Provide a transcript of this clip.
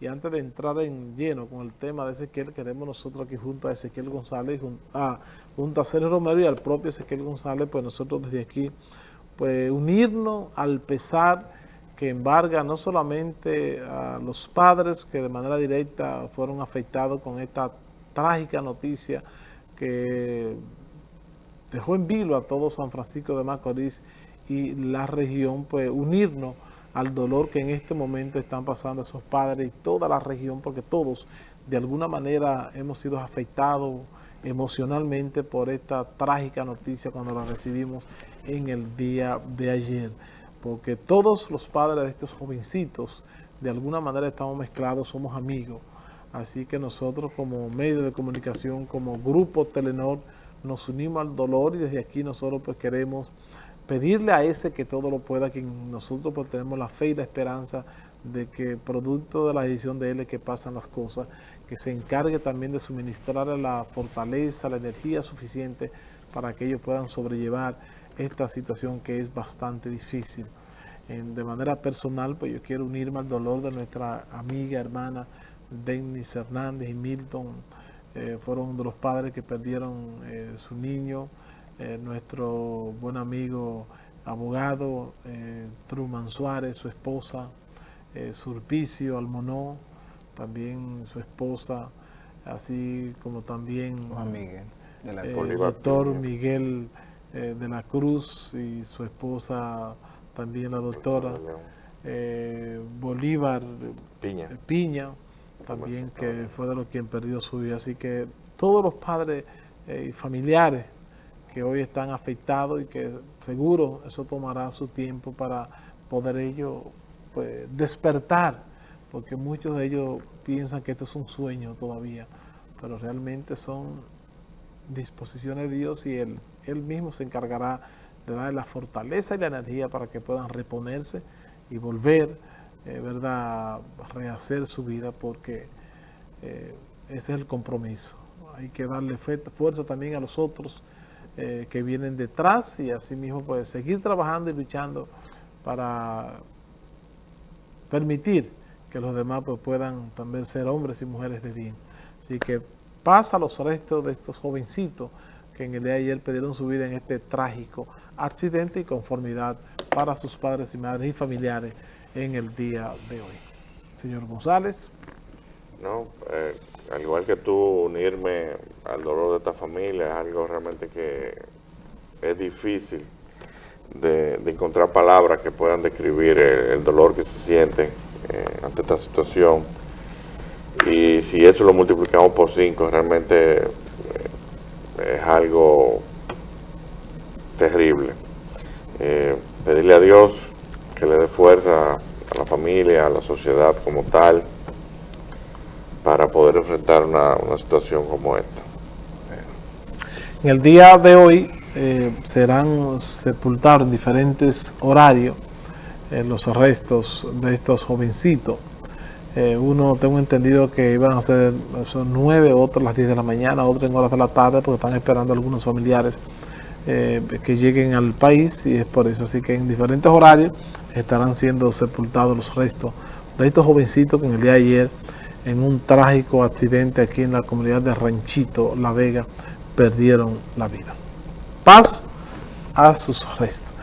Y antes de entrar en lleno con el tema de Ezequiel, queremos nosotros aquí junto a Ezequiel González, junto a, junto a Sergio Romero y al propio Ezequiel González, pues nosotros desde aquí, pues unirnos al pesar que embarga no solamente a los padres que de manera directa fueron afectados con esta trágica noticia que dejó en vilo a todo San Francisco de Macorís y la región, pues unirnos al dolor que en este momento están pasando esos padres y toda la región, porque todos de alguna manera hemos sido afectados emocionalmente por esta trágica noticia cuando la recibimos en el día de ayer. Porque todos los padres de estos jovencitos de alguna manera estamos mezclados, somos amigos. Así que nosotros como medio de comunicación, como grupo Telenor, nos unimos al dolor y desde aquí nosotros pues queremos pedirle a ese que todo lo pueda, que nosotros pues tenemos la fe y la esperanza de que producto de la decisión de él que pasan las cosas, que se encargue también de suministrar la fortaleza, la energía suficiente para que ellos puedan sobrellevar esta situación que es bastante difícil. de manera personal, pues yo quiero unirme al dolor de nuestra amiga, hermana Dennis Hernández y Milton, eh, fueron de los padres que perdieron eh, su niño, eh, nuestro buen amigo abogado Truman Suárez, su esposa, Surpicio Almonó, también su esposa, así como también el doctor Miguel de la Cruz y su esposa, también la doctora Bolívar Piña. también que fue de los quien perdió su vida. Así que todos los padres eh, y familiares que hoy están afectados y que seguro eso tomará su tiempo para poder ellos pues, despertar, porque muchos de ellos piensan que esto es un sueño todavía, pero realmente son disposiciones de Dios y Él, él mismo se encargará de darle la fortaleza y la energía para que puedan reponerse y volver eh, ¿verdad?, rehacer su vida porque eh, ese es el compromiso. Hay que darle fuerza también a los otros eh, que vienen detrás y así mismo pues seguir trabajando y luchando para permitir que los demás pues, puedan también ser hombres y mujeres de bien. Así que pasa los restos de estos jovencitos que en el día de ayer perdieron su vida en este trágico accidente y conformidad para sus padres y madres y familiares en el día de hoy. Señor González. No, eh, al igual que tú, unirme al dolor de esta familia es algo realmente que es difícil de, encontrar palabras que puedan describir el, dolor que se siente eh, ante esta situación. Y si eso lo multiplicamos por cinco, realmente eh, es algo terrible. pedirle a Dios que le dé fuerza a la familia, a la sociedad como tal, para poder enfrentar una, situación como esta. En el día de hoy eh, serán sepultados en diferentes horarios eh, los restos de estos jovencitos. Eh, uno tengo entendido que iban a ser son nueve, otros a las 10 de la mañana, otros en horas de la tarde, porque están esperando algunos familiares que lleguen al país y es por eso. Así que en diferentes horarios estarán siendo sepultados los restos de estos jovencitos que en el día de ayer, en un trágico accidente aquí en la comunidad de Ranchito, La Vega, perdieron la vida. Paz a sus restos.